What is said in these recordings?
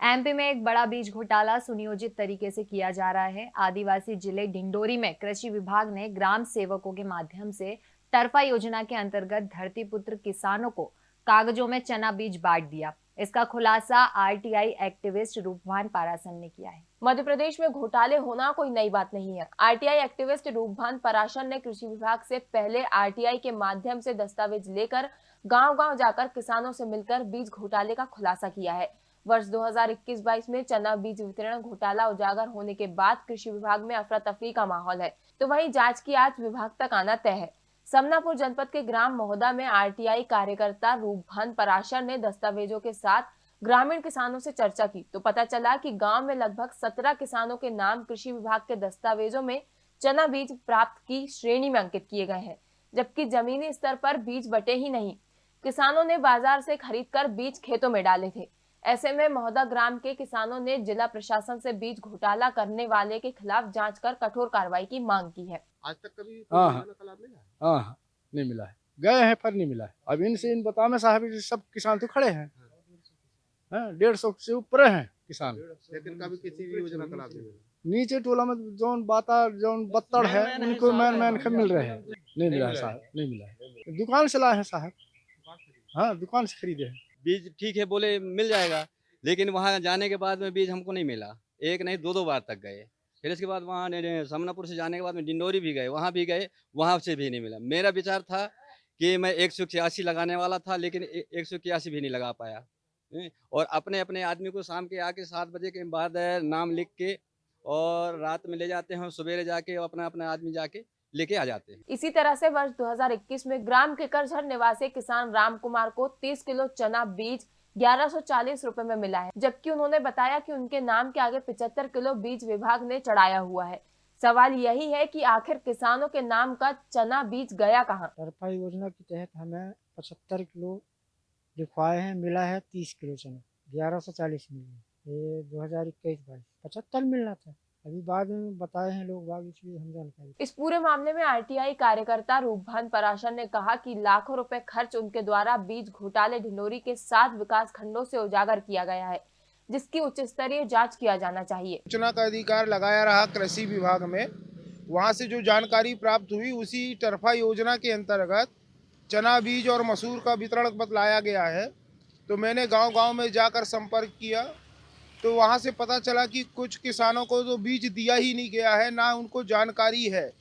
MP में एक बड़ा बीज घोटाला सुनियोजित तरीके से किया जा रहा है। आदिवासी ज़िले डिंडोरी में कृषि विभाग ने ग्राम सेवकों के माध्यम से तरफा योजना के अंतर्गत धरती पुत्र किसानों को कागजों में चना बीज बांट दिया। इसका खुलासा आरटीआई एक्टिविस्ट रूपभान पारासन ने किया है। मध्य प्रदेश में घोटाले होना कोई नई बात नहीं है। आरटीआई एक्टिविस्ट रूपभान पराशर ने कृषि विभाग से पहले आरटीआई के माध्यम से दस्तावेज़ लेकर गांव-गांव जाकर किसानों से मिलकर बीज घोटाले का खुलासा किया है। वर्ष 2021-22 में चना बीज वितरण घोटाला उजागर होने के बाद कृषि विभाग में अफरा तफरी का माहौल है। तो वही जाँच की आज विभाग तक आना तय है। समनापुर जनपद के ग्राम महोदा में आरटीआई कार्यकर्ता रूपभान पराशर ने दस्तावेजों के साथ ग्रामीण किसानों से चर्चा की। तो पता चला कि गाँव में लगभग सत्रह किसानों के नाम कृषि विभाग के दस्तावेजों में चना बीज प्राप्त की श्रेणी में अंकित किए गए हैं, जबकि जमीनी स्तर पर बीज बटे ही नहीं। किसानों ने बाज़ार से खरीदकर बीज खेतों में डाले थे। ऐसे में महोदा ग्राम के किसानों ने जिला प्रशासन से बीज घोटाला करने वाले के खिलाफ जाँच कर कठोर कार्रवाई की मांग की है। आज तक कभी हाँ, है? हाँ हाँ नहीं मिला है। गए हैं पर नहीं मिला है। अब इनसे इन बता में साहब सब किसान तो खड़े हैं। हाँ, डेढ़ सौ से ऊपर हैं किसान। लेकिन कभी किसी भी योजना का लाभ नहीं मिला। नीचे टोला में जौन बाता जौन बत्तड़ है उनको मैन मैन के मिल रहे हैं नहीं मिला है। साहब नहीं मिला है। दुकान से लाए हैं साहब। हाँ दुकान से खरीदे हैं। बीज ठीक है बोले मिल जाएगा, लेकिन वहाँ जाने के बाद में बीज हमको नहीं मिला। एक नहीं दो दो बार तक गए। फिर इसके बाद वहाँ समनापुर से जाने के बाद में डिंडोरी भी गए, वहाँ भी गए, वहाँ से भी नहीं मिला। मेरा विचार था कि मैं एक सौ इक्यासी लगाने वाला था, लेकिन एक सौ इक्यासी भी नहीं लगा पाया। और अपने अपने आदमी को शाम के आके सात बजे के बाद, नाम लिख के और रात में ले जाते हैं सवेरे जाके अपना अपना आदमी जाके लेके आ जाते हैं। इसी तरह से वर्ष 2021 में ग्राम किकरझर निवासी किसान राम कुमार को 30 किलो चना बीज 1140 रुपए में मिला है जबकि उन्होंने बताया कि उनके नाम के आगे 75 किलो बीज विभाग ने चढ़ाया हुआ है। सवाल यही है कि आखिर किसानों के नाम का चना बीज गया कहाँ? सरफा योजना के तहत हमें पचहत्तर किलो लिखवाए हैं मिला है तीस किलो चना ग्यारह सौ चालीस मिली ये दो हज़ार इक्कीस बाईस पचहत्तर मिलना था। अभी बाद में बताए हैं लोग बाग इसलिए हम जानकारी इस पूरे मामले में आरटीआई कार्यकर्ता रूपभान पराशर ने कहा कि लाखों रुपए खर्च उनके द्वारा बीज घोटाले ढिंडोरी के सात विकास खंडों से उजागर किया गया है जिसकी उच्च स्तरीय जाँच किया जाना चाहिए। सूचना का अधिकार लगाया रहा कृषि विभाग में। वहाँ से जो जानकारी प्राप्त हुई उसी टरफा योजना के अंतर्गत चना बीज और मसूर का वितरण बतलाया गया है। तो मैंने गांव-गांव में जाकर संपर्क किया। तो वहाँ से पता चला कि कुछ किसानों को तो बीज दिया ही नहीं गया है, ना उनको जानकारी है।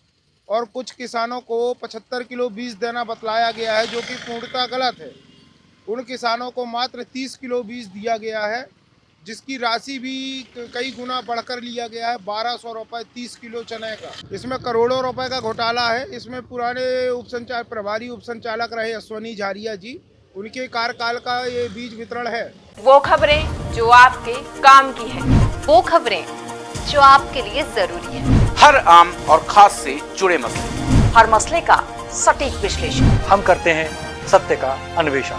और कुछ किसानों को 75 किलो बीज देना बतलाया गया है, जो कि पूर्णतः गलत है। उन किसानों को मात्र 30 किलो बीज दिया गया है, जिसकी राशि भी कई गुना बढ़कर लिया गया है, बारह सौ रुपये तीस किलो चने का। इसमें करोड़ों रुपए का घोटाला है। इसमें पुराने उपसंचार, प्रभारी उपसंचालक रहे अश्वनी झारिया जी, उनके कार्यकाल का ये बीज वितरण है। वो खबरें जो आपके काम की है। वो खबरें जो आपके लिए ज़रूरी है। हर आम और खास से जुड़े मसले। हर मसले का सटीक विश्लेषण। हम करते हैं सत्य का अन्वेषण।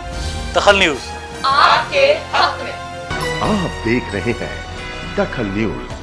दखल न्यूज़। आपके हक में। आप देख रहे हैं दखल न्यूज़।